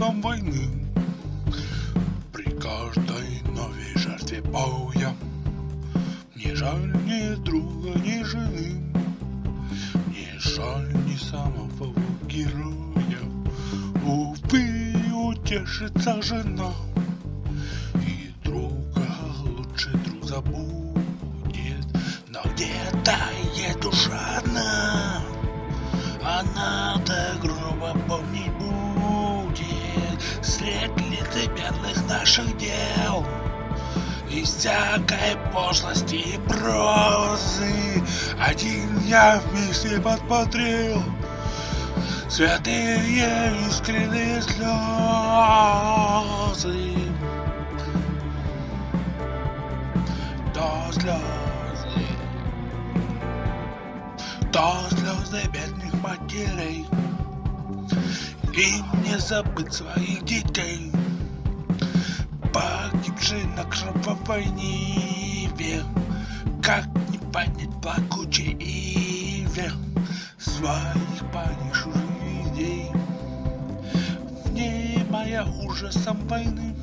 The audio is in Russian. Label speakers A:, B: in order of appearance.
A: ужасом войны. При каждой новой жертве боя Не жаль ни друга, ни жены, Не жаль ни самого героя. Увы, утешится жена, И друга лучше друг забудет, Но где-то есть душа одна, Она-то Лицемерных наших дел. И всякой пошлости и прозы Один я вместе подсмотрел Святые искренние слезы. То слезы. То слезы бедных матерей. Им не забыть своих детей Погибшие на кровавой ниве Как не поднять плакучей иве. Своих погибших людей Внимая ужасом войны